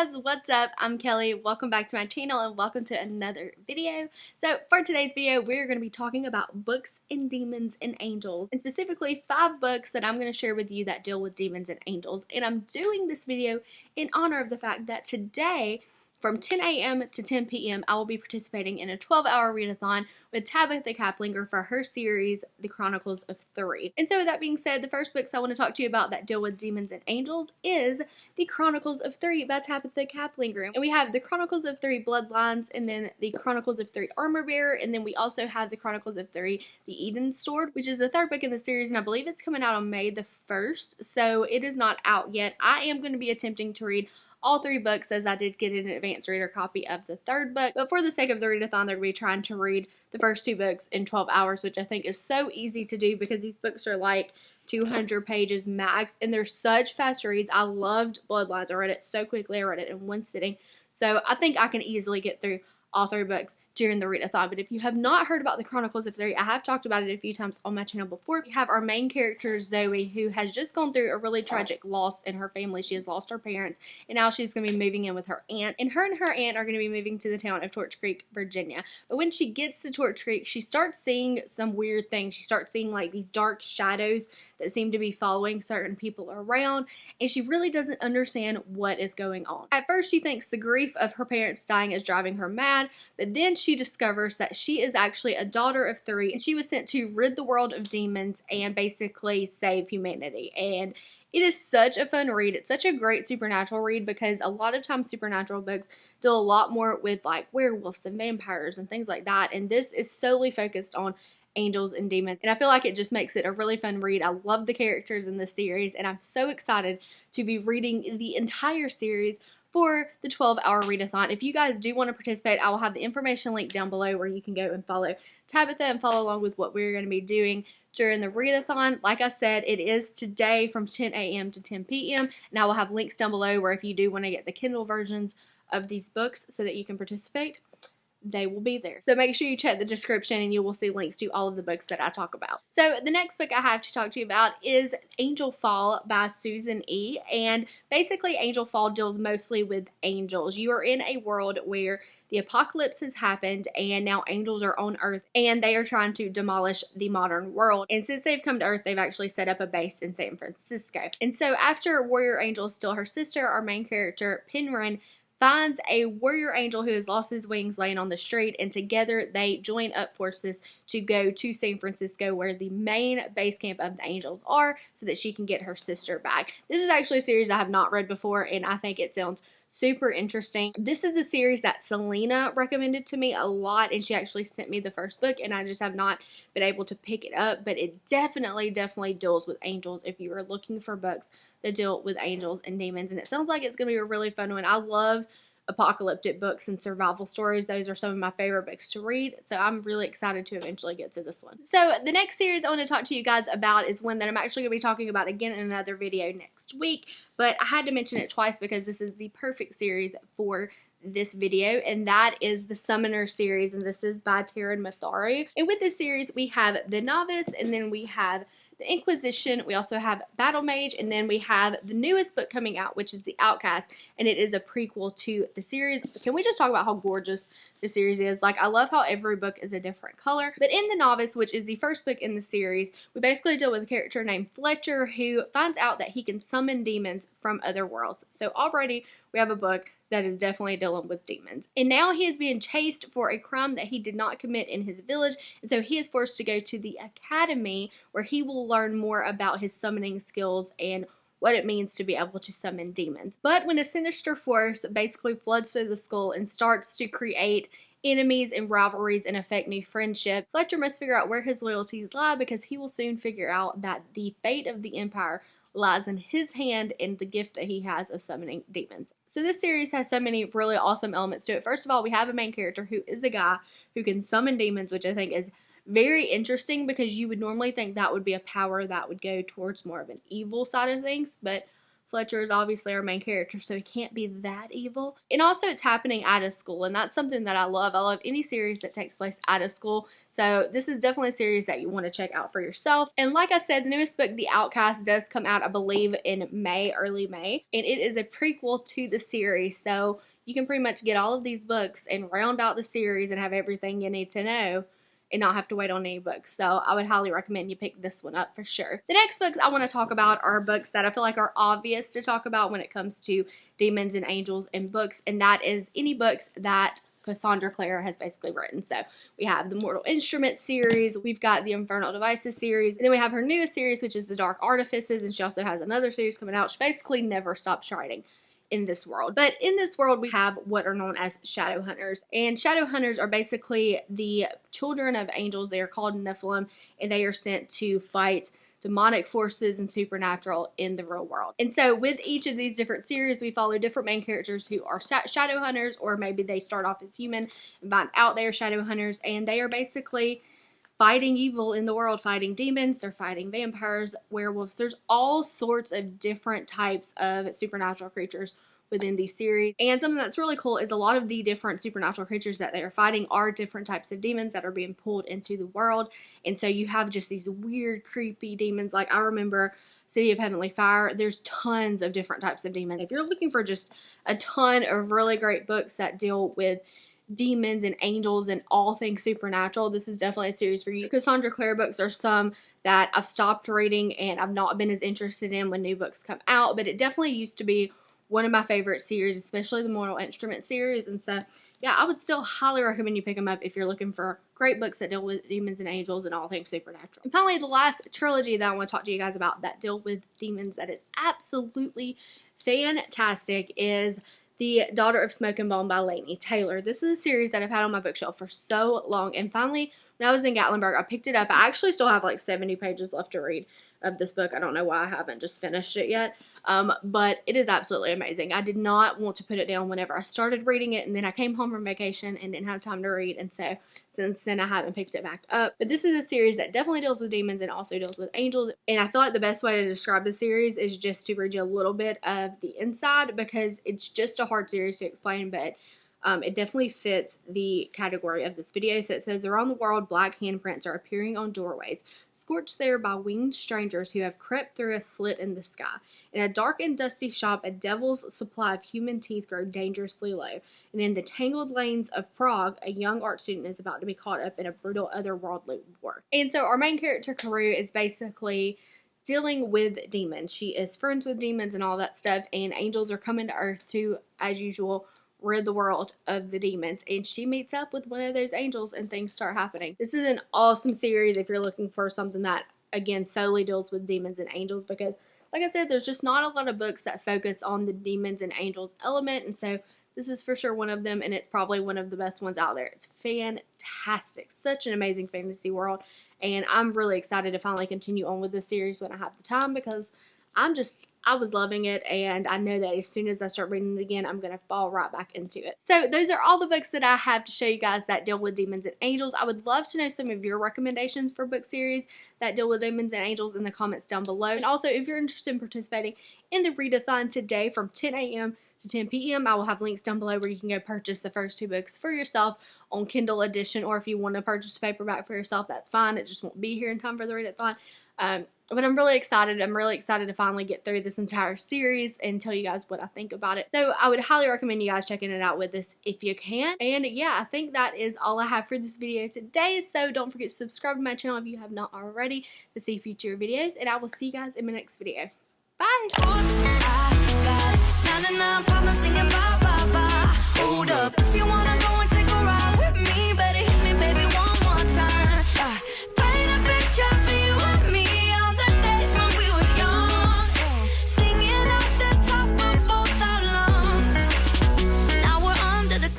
guys, what's up? I'm Kelly. Welcome back to my channel and welcome to another video. So for today's video, we're going to be talking about books and demons and angels and specifically five books that I'm going to share with you that deal with demons and angels. And I'm doing this video in honor of the fact that today from 10 a.m. to 10 p.m., I will be participating in a 12 hour readathon with Tabitha Caplinger for her series, The Chronicles of Thrice. And so, with that being said, the first books I want to talk to you about that deal with demons and angels is The Chronicles of Thrice by Tabitha Caplinger. And we have The Chronicles of Thrice Bloodlines, and then The Chronicles of Thrice Armor Bearer, and then we also have The Chronicles of Thrice The Eden Sword, which is the third book in the series, and I believe it's coming out on May the 1st, so it is not out yet. I am going to be attempting to read all three books as I did get an advanced reader copy of the third book. But for the sake of the readathon, they're going to be trying to read the first two books in 12 hours, which I think is so easy to do because these books are like 200 pages max and they're such fast reads. I loved Bloodlines. I read it so quickly. I read it in one sitting. So I think I can easily get through all three books during the read-a-thon, But if you have not heard about the Chronicles of Thrice, I have talked about it a few times on my channel before. We have our main character, Zoe, who has just gone through a really tragic loss in her family. She has lost her parents, and now she's going to be moving in with her aunt. And her and her aunt are going to be moving to the town of Torch Creek, Virginia. But when she gets to Torch Creek, she starts seeing some weird things. She starts seeing like these dark shadows that seem to be following certain people around, and she really doesn't understand what is going on. At first, she thinks the grief of her parents dying is driving her mad, but then she discovers that she is actually a daughter of three and she was sent to rid the world of demons and basically save humanity. And it is such a fun read. It's such a great supernatural read because a lot of times supernatural books deal a lot more with like werewolves and vampires and things like that. And this is solely focused on angels and demons. And I feel like it just makes it a really fun read. I love the characters in this series and I'm so excited to be reading the entire series for the 12 hour readathon. If you guys do want to participate, I will have the information link down below where you can go and follow Tabitha and follow along with what we're going to be doing during the readathon. Like I said, it is today from 10 a.m. to 10 p.m. And I will have links down below where if you do want to get the Kindle versions of these books so that you can participate they will be there. So make sure you check the description and you will see links to all of the books that I talk about. So the next book I have to talk to you about is Angelfall by Susan E. And basically Angelfall deals mostly with angels. You are in a world where the apocalypse has happened and now angels are on earth and they are trying to demolish the modern world. And since they've come to earth, they've actually set up a base in San Francisco. And so after Warrior Angel still her sister, our main character, Penryn, finds a warrior angel who has lost his wings laying on the street, and together they join up forces to go to San Francisco, where the main base camp of the angels are, so that she can get her sister back. This is actually a series I have not read before, and I think it sounds super interesting. This is a series that Selena recommended to me a lot, and she actually sent me the first book, and I just have not been able to pick it up, but it definitely, definitely deals with angels if you are looking for books that deal with angels and demons, and it sounds like it's going to be a really fun one. I love apocalyptic books and survival stories. Those are some of my favorite books to read. So I'm really excited to eventually get to this one. So the next series I want to talk to you guys about is one that I'm actually going to be talking about again in another video next week. But I had to mention it twice because this is the perfect series for this video, and that is the Summoner series, and this is by Taran Matharu. And with this series, we have The Novice, and then we have the Inquisition. We also have Battle Mage, and then we have the newest book coming out, which is The Outcast, and it is a prequel to the series. Can we just talk about how gorgeous the series is? Like, I love how every book is a different color. But in The Novice, which is the first book in the series, we basically deal with a character named Fletcher who finds out that he can summon demons from other worlds. So already we have a book that is definitely dealing with demons. And now he is being chased for a crime that he did not commit in his village, and so he is forced to go to the academy where he will learn more about his summoning skills and what it means to be able to summon demons. But when a sinister force basically floods through the school and starts to create enemies and rivalries and affect new friendship, Fletcher must figure out where his loyalties lie because he will soon figure out that the fate of the Empire lies in his hand and the gift that he has of summoning demons. So this series has so many really awesome elements to it. First of all, we have a main character who is a guy who can summon demons, which I think is very interesting because you would normally think that would be a power that would go towards more of an evil side of things, but Fletcher is obviously our main character, so he can't be that evil. And also, it's happening out of school, and that's something that I love. I love any series that takes place out of school. So, this is definitely a series that you want to check out for yourself. And like I said, the newest book, The Outcast, does come out, I believe, in May, early May, and it is a prequel to the series. So, you can pretty much get all of these books and round out the series and have everything you need to know and not have to wait on any books. So I would highly recommend you pick this one up for sure. The next books I want to talk about are books that I feel like are obvious to talk about when it comes to demons and angels and books, and that is any books that Cassandra Clare has basically written. So we have the Mortal Instruments series, we've got the Infernal Devices series, and then we have her newest series, which is the Dark Artifices, and she also has another series coming out. She basically never stops writing in this world. But in this world, we have what are known as shadow hunters. And shadow hunters are basically the children of angels. They are called Nephilim, and they are sent to fight demonic forces and supernatural in the real world. And so, with each of these different series, we follow different main characters who are shadow hunters, or maybe they start off as human and find out they are shadow hunters, and they are basically fighting evil in the world, fighting demons, they're fighting vampires, werewolves. There's all sorts of different types of supernatural creatures within the series. And something that's really cool is a lot of the different supernatural creatures that they are fighting are different types of demons that are being pulled into the world. And so you have just these weird, creepy demons. Like I remember City of Heavenly Fire, there's tons of different types of demons. If you're looking for just a ton of really great books that deal with demons and angels and all things supernatural, this is definitely a series for you. Cassandra Clare books are some that I've stopped reading and I've not been as interested in when new books come out, but it definitely used to be one of my favorite series, especially the Mortal Instrument series. And so, yeah, I would still highly recommend you pick them up if you're looking for great books that deal with demons and angels and all things supernatural. And finally, the last trilogy that I want to talk to you guys about that deal with demons that is absolutely fantastic is the Daughter of Smoke and Bone by Laini Taylor. This is a series that I've had on my bookshelf for so long, and finally, when I was in Gatlinburg, I picked it up. I actually still have like 70 pages left to read of this book. I don't know why I haven't just finished it yet, um, but it is absolutely amazing. I did not want to put it down whenever I started reading it, and then I came home from vacation and didn't have time to read, and so since then I haven't picked it back up. But this is a series that definitely deals with demons and also deals with angels, and I feel like the best way to describe the series is just to read you a little bit of the inside because it's just a hard series to explain, but um, it definitely fits the category of this video. So it says, around the world, black handprints are appearing on doorways, scorched there by winged strangers who have crept through a slit in the sky. In a dark and dusty shop, a devil's supply of human teeth grow dangerously low. And in the tangled lanes of Prague, a young art student is about to be caught up in a brutal otherworldly war. And so our main character, Karou, is basically dealing with demons. She is friends with demons and all that stuff, and angels are coming to Earth to, as usual, rid the world of the demons. And she meets up with one of those angels and things start happening. This is an awesome series if you're looking for something that, again, solely deals with demons and angels because, like I said, there's just not a lot of books that focus on the demons and angels element. And so this is for sure one of them, and it's probably one of the best ones out there. It's fantastic. Such an amazing fantasy world. And I'm really excited to finally continue on with this series when I have the time because I'm just, I was loving it, and I know that as soon as I start reading it again, I'm going to fall right back into it. So, those are all the books that I have to show you guys that deal with demons and angels. I would love to know some of your recommendations for book series that deal with demons and angels in the comments down below. And also, if you're interested in participating in the readathon today from 10 a.m. to 10 p.m., I will have links down below where you can go purchase the first two books for yourself on Kindle edition, or if you want to purchase a paperback for yourself, that's fine. It just won't be here in time for the readathon. Um, but I'm really excited. I'm really excited to finally get through this entire series and tell you guys what I think about it. So I would highly recommend you guys checking it out with us if you can. And yeah, I think that is all I have for this video today. So don't forget to subscribe to my channel if you have not already to see future videos. And I will see you guys in my next video. Bye!